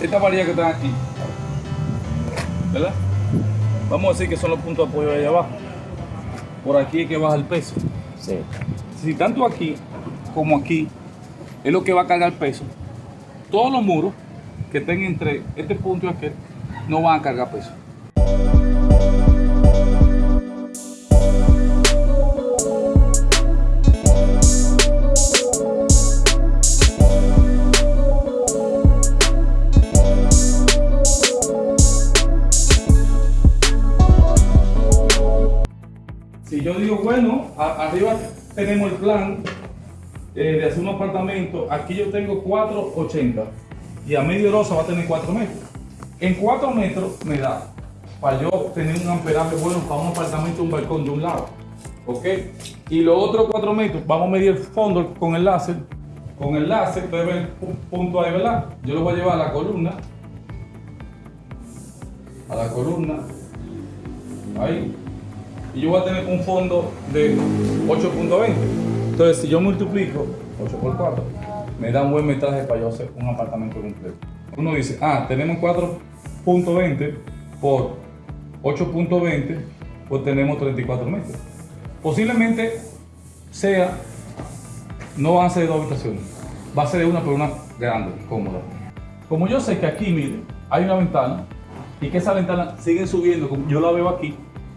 Esta varilla que están aquí, ¿verdad? Vamos a decir que son los puntos de apoyo de allá abajo. Por aquí es que baja el peso. Sí. Si tanto aquí como aquí es lo que va a cargar peso, todos los muros que estén entre este punto y aquel no van a cargar peso. El plan eh, de hacer un apartamento, aquí yo tengo 480 y a medio rosa va a tener 4 metros. En 4 metros me da para yo tener un amperaje bueno para un apartamento, un balcón de un lado. ¿Ok? Y los otros 4 metros, vamos a medir el fondo con el láser. Con el láser, ustedes ven el pu- punto ahí, ¿verdad? Yo lo voy a llevar a la columna. A la columna. Ahí y yo voy a tener un fondo de 8.20. Entonces, si yo multiplico 8 por 4, me da un buen metraje para yo hacer un apartamento completo. Uno dice, ah, tenemos 4.20 por 8.20, pues tenemos 34 metros. Posiblemente sea, no van a ser de dos habitaciones, va a ser de una, pero una grande, cómoda. Como yo sé que aquí, mire, hay una ventana y que esa ventana sigue subiendo, como yo la veo aquí,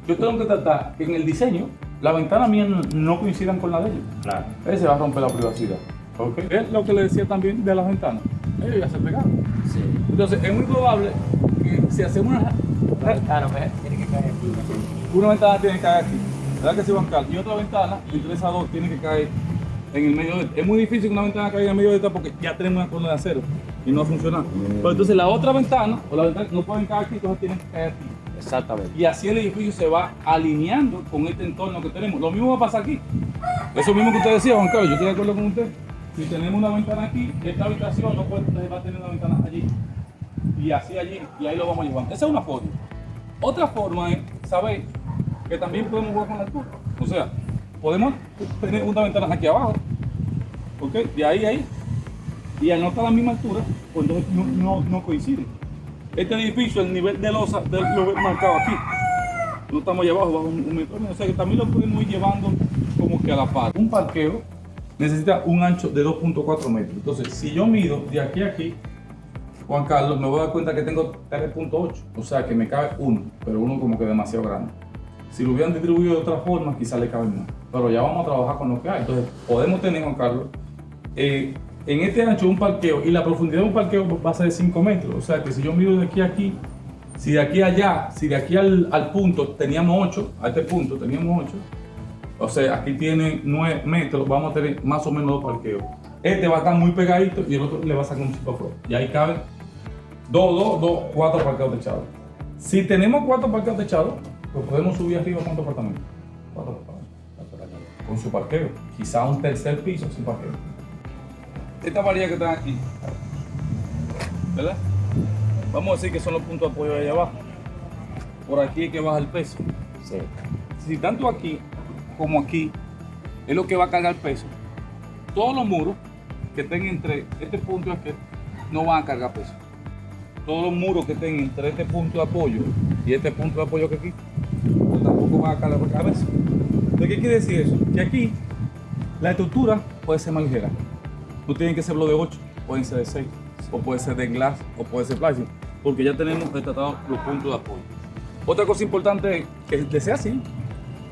yo tengo que tratar que en el diseño la ventana mía no, coincidan con la de ellos. Claro. Ahí se va a romper la privacidad. ¿ok? Es lo que le decía también de las ventanas. Ellos ya se pegaron. Sí. Entonces es muy probable que si hacemos una, La ventana ve, tiene que caer aquí. una ventana tiene que caer aquí, ¿verdad que sí, Juan Carlos? Y otra ventana, entre esas dos, tiene que caer en el medio de esta. Es muy difícil que una ventana caiga en el medio de esta porque ya tenemos una columna de acero y no funciona. Pero entonces la otra ventana o la ventana no pueden caer aquí, entonces tienen que caer aquí. Exactamente. Y así el edificio se va alineando con este entorno que tenemos. Lo mismo va a pasar aquí. Eso mismo que usted decía, Juan Carlos, yo estoy de acuerdo con usted. Si tenemos una ventana aquí, esta habitación no puede, va a tener una ventana allí. Y así allí, y ahí lo vamos llevando. Esa es una forma. Otra forma es saber que también podemos jugar con la altura. O sea, podemos tener una ventana aquí abajo, ¿ok? De ahí a ahí. Y al no estar la misma altura, pues no, no, no coincide. Este edificio, el nivel de losa, de, lo marcado aquí. No estamos allá abajo, bajo un, un metro. O sea que también lo podemos ir llevando como que a la par. Un parqueo necesita un ancho de 2.4 metros. Entonces, si yo mido de aquí a aquí, Juan Carlos, me voy a dar cuenta que tengo 3.8. O sea que me cabe uno, pero uno como que demasiado grande. Si lo hubieran distribuido de otra forma, quizás le cabe más. Pero ya vamos a trabajar con lo que hay. Entonces, podemos tener, Juan Carlos, eh, en este ancho un parqueo y la profundidad de un parqueo va a ser de 5 metros. O sea que si yo mido de aquí a aquí, si de aquí a allá, si de aquí al, al punto teníamos 8, a este punto teníamos 8, o sea, aquí tiene 9 metros, vamos a tener más o menos dos parqueos. Este va a estar muy pegadito y el otro le va a sacar un afuera. Y ahí caben 2, 2, 2, 4 parqueos techados. Si tenemos 4 parqueos techados, pues podemos subir arriba cuántos apartamentos. 4 apartamentos. Con su parqueo. Quizá un tercer piso sin parqueo. Esta varilla que están aquí, ¿verdad? Vamos a decir que son los puntos de apoyo de allá abajo. Por aquí es que baja el peso. Sí. Si tanto aquí como aquí es lo que va a cargar peso, todos los muros que estén entre este punto y aquel no van a cargar peso. Todos los muros que estén entre este punto de apoyo y este punto de apoyo que aquí, pues tampoco van a cargar peso. ¿De qué quiere decir eso? Que aquí la estructura puede ser más ligera. No tienen que ser lo de 8, pueden ser de 6, o puede ser de glass, o puede ser plástico, porque ya tenemos retratados los puntos de apoyo. Otra cosa importante es que ser así,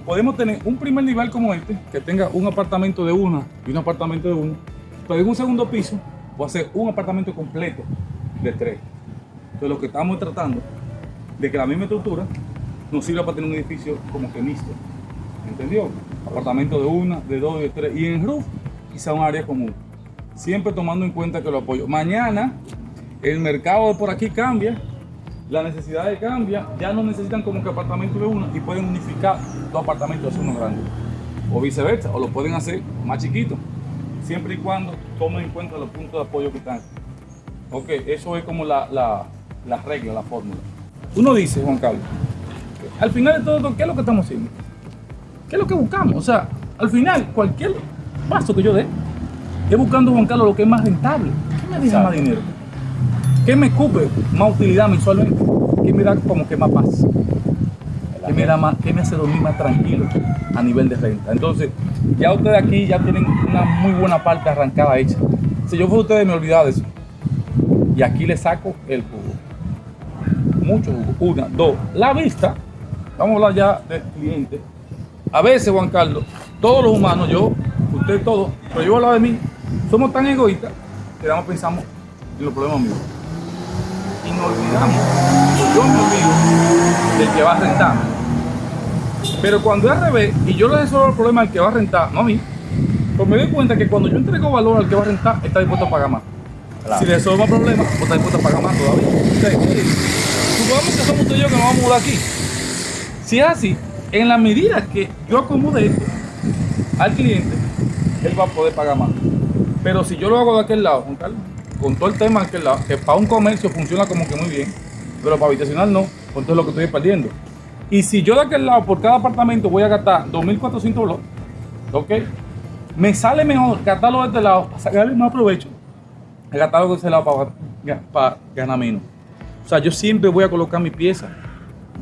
podemos tener un primer nivel como este, que tenga un apartamento de una y un apartamento de uno, pero en un segundo piso voy a hacer un apartamento completo de tres. Entonces lo que estamos tratando de que la misma estructura nos sirva para tener un edificio como que mixto. ¿Entendió? Apartamento de una, de dos, de tres. Y en roof quizá un área común. Siempre tomando en cuenta que lo apoyo. Mañana el mercado de por aquí cambia, la necesidad de cambia, ya no necesitan como que apartamento de uno y pueden unificar dos apartamentos hacer uno grande. O viceversa, o lo pueden hacer más chiquito, siempre y cuando tomen en cuenta los puntos de apoyo que están. Ok, eso es como la, la, la regla, la fórmula. Uno dice, Juan Carlos, al final de todo, ¿qué es lo que estamos haciendo? ¿Qué es lo que buscamos? O sea, al final, cualquier paso que yo dé, es buscando, Juan Carlos, lo que es más rentable. ¿Qué me deja más dinero? ¿Qué me cubre más utilidad mensualmente? ¿Qué me da como que más paz? ¿Qué me, da más, qué me hace dormir más tranquilo a nivel de renta? Entonces, ya ustedes aquí ya tienen una muy buena parte arrancada hecha. Si yo fuera ustedes me olvidaba de eso. Y aquí le saco el jugo. Mucho jugo. Una, dos. La vista. Vamos a hablar ya del cliente. A veces, Juan Carlos, todos los humanos, yo, usted todos, pero yo hablo de mí, somos tan egoístas que damos pensamos en los problemas míos. Y nos olvidamos, yo me olvido del que va a rentar. Pero cuando es al revés, y yo le resuelvo el problema al que va a rentar, no a mí, pues me doy cuenta que cuando yo entrego valor al que va a rentar, está dispuesto a pagar más. Claro. Si le resuelvo el problema, pues está dispuesto a pagar más todavía. Entonces, supongamos que somos usted y yo que nos vamos a mudar aquí. Si es así, en la medida que yo acomode esto al cliente, él va a poder pagar más. Pero si yo lo hago de aquel lado, Juan Carlos, con todo el tema de aquel lado, que para un comercio funciona como que muy bien, pero para habitacional no, pues entonces lo que estoy perdiendo. Y si yo de aquel lado, por cada apartamento, voy a gastar 2.400 dólares, ¿ok? Me sale mejor gastarlo de este lado para sacarle más provecho gastarlo de ese lado para, para ganar menos. O sea, yo siempre voy a colocar mi pieza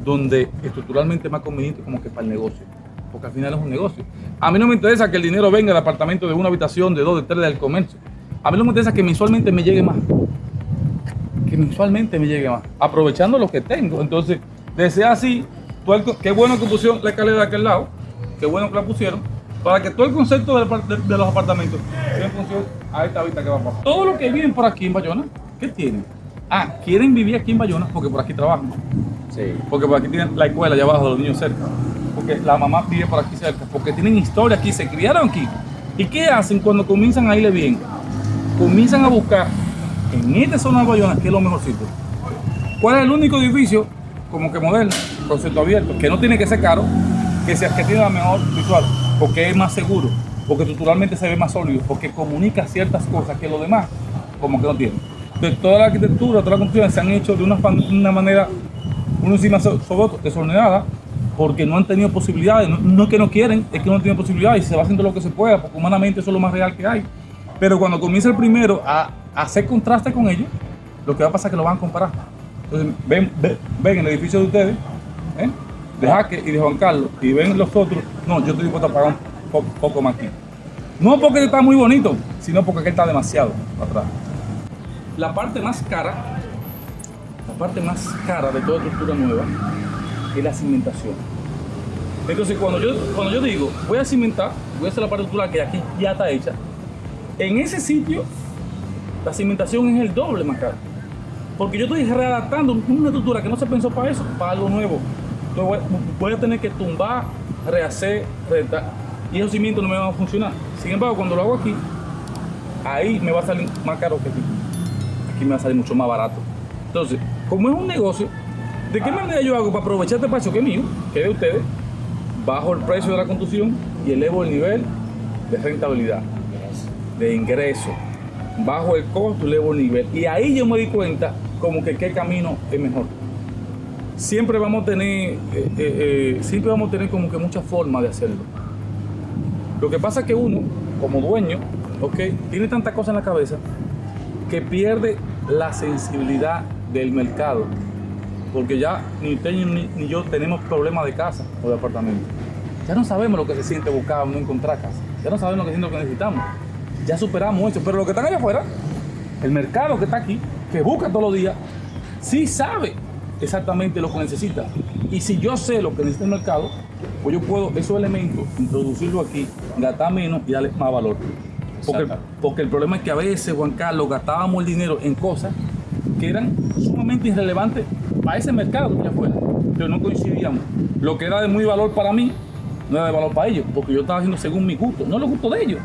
donde estructuralmente es más conveniente como que para el negocio. Porque al final es un negocio. A mí no me interesa que el dinero venga del apartamento de una habitación, de dos, de tres, del comercio. A mí no me interesa que mensualmente me llegue más. Que mensualmente me llegue más. Aprovechando lo que tengo. Entonces, de ser así, el qué bueno que pusieron la escalera de aquel lado. Qué bueno que la pusieron. Para que todo el concepto de, de los apartamentos sea en función a esta vista que va a pasar. Todo lo que viven por aquí en Bayona, ¿qué tienen? Ah, quieren vivir aquí en Bayona porque por aquí trabajan. Sí. Porque por aquí tienen la escuela allá abajo de los niños cerca. Porque la mamá vive por aquí cerca. Porque tienen historia aquí, se criaron aquí. ¿Y qué hacen cuando comienzan a irle bien? Comienzan a buscar en esta zona de Bayona, que es lo mejorcito. ¿Cuál es el único edificio como que moderno, concepto abierto, que no tiene que ser caro, que, sea, que tiene la mejor visual? Porque es más seguro, porque estructuralmente se ve más sólido, porque comunica ciertas cosas que los demás como que no tienen. Entonces, toda la arquitectura, todas las construcciones se han hecho de una, una manera uno encima so- sobre otro, desordenada, porque no han tenido posibilidades. No, es que no quieren, es que no tienen posibilidades y se va haciendo lo que se pueda, porque humanamente eso es lo más real que hay. Pero cuando comienza el primero a, hacer contraste con ellos, lo que va a pasar es que lo van a comparar. Entonces, ven, ven, ven el edificio de ustedes, ¿eh? de Jaque y de Juan Carlos, y ven los otros, no, yo estoy dispuesto a pagar un po- poco más aquí. No porque está muy bonito, sino porque aquel está demasiado atrás. La parte más cara la parte más cara de toda estructura nueva es la cimentación. Entonces, cuando yo, cuando yo digo, voy a cimentar, voy a hacer la parte estructural que aquí ya está hecha, en ese sitio la cimentación es el doble más cara. Porque yo estoy readaptando una estructura que no se pensó para eso, para algo nuevo. Entonces voy, a tener que tumbar, rehacer, rentar, y esos cimientos no me van a funcionar. Sin embargo, cuando lo hago aquí, ahí me va a salir más caro que aquí. Aquí me va a salir mucho más barato. Entonces, como es un negocio, ¿de qué manera yo hago para aprovechar este espacio que es mío, que es de ustedes, bajo el precio de la construcción y elevo el nivel de rentabilidad, de ingreso, bajo el costo, elevo el nivel. Y ahí yo me di cuenta como que qué camino es mejor. Siempre vamos a tener, eh, eh, eh, siempre vamos a tener como que muchas formas de hacerlo. Lo que pasa es que uno, como dueño, ok, tiene tanta cosa en la cabeza que pierde la sensibilidad del mercado. Porque ya ni usted ni, ni yo tenemos problemas de casa o de apartamento. Ya no sabemos lo que se siente buscar o no encontrar casa. Ya no sabemos lo que siente lo que necesitamos. Ya superamos eso. Pero lo que están allá afuera, el mercado que está aquí, que busca todos los días, sí sabe exactamente lo que necesita. Y si yo sé lo que necesita el mercado, pues yo puedo esos elementos introducirlo aquí, gastar menos y darle más valor. Porque, porque el problema es que a veces, Juan Carlos, gastábamos el dinero en cosas que eran sumamente irrelevantes para ese mercado que afuera. Pero no coincidíamos. Lo que era de muy valor para mí, no era de valor para ellos, porque yo estaba haciendo según mi gusto, no los gustos de ellos.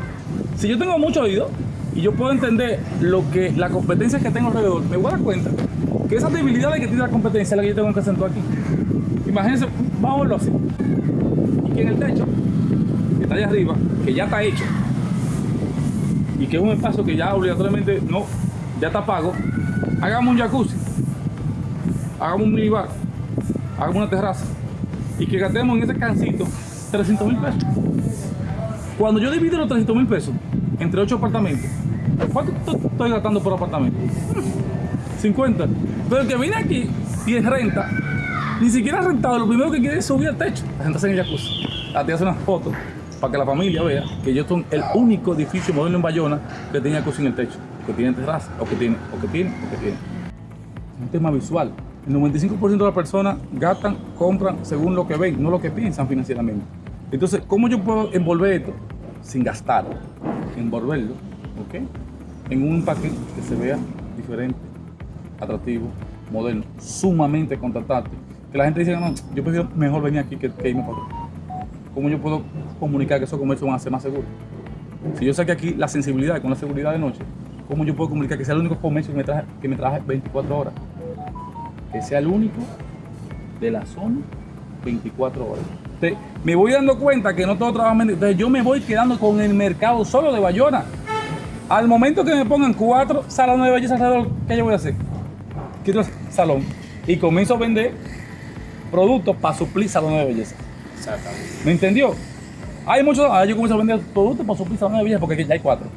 Si yo tengo mucho oído y yo puedo entender lo que la competencia que tengo alrededor, me voy a dar cuenta que esas debilidades que tiene la competencia es la que yo tengo que acentuar aquí. Imagínense, verlo así. Y que en el techo, que está allá arriba, que ya está hecho, y que es un espacio que ya obligatoriamente no, ya está pago, hagamos un jacuzzi, hagamos un minibar, hagamos una terraza y que gastemos en ese cancito 300 mil pesos. Cuando yo divido los 300 mil pesos entre 8 apartamentos, ¿cuánto to- estoy gastando por apartamento? 50. Pero el que viene aquí y es renta, ni siquiera ha rentado, lo primero que quiere es subir al techo, a sentarse en el jacuzzi. A ti hace unas fotos para que la familia vea que yo soy el único edificio moderno en Bayona que tiene jacuzzi en el techo, que tiene terraza, o que tiene, o que tiene, o que tiene. Es un tema visual. El 95% de las personas gastan, compran según lo que ven, no lo que piensan financieramente. Entonces, ¿cómo yo puedo envolver esto sin gastar? Envolverlo, ¿ok? En un paquete que se vea diferente, atractivo, moderno, sumamente contratante. Que la gente dice, no, yo prefiero mejor venir aquí que, irme para otro. ¿Cómo yo puedo comunicar que esos comercios van a ser más seguros? Si yo sé que aquí la sensibilidad con la seguridad de noche, ¿cómo yo puedo comunicar que sea el único comercio que me traje, que me traje 24 horas? Que sea el único de la zona 24 horas. Entonces, me voy dando cuenta que no todo trabaja Entonces yo me voy quedando con el mercado solo de Bayona. Al momento que me pongan cuatro salones de belleza alrededor, ¿qué yo voy a hacer? Quito el salón y comienzo a vender productos para suplir salones de belleza. Exactamente. ¿Me entendió? Hay muchos, ah, yo comienzo a vender productos para suplir salones de belleza porque aquí ya hay cuatro.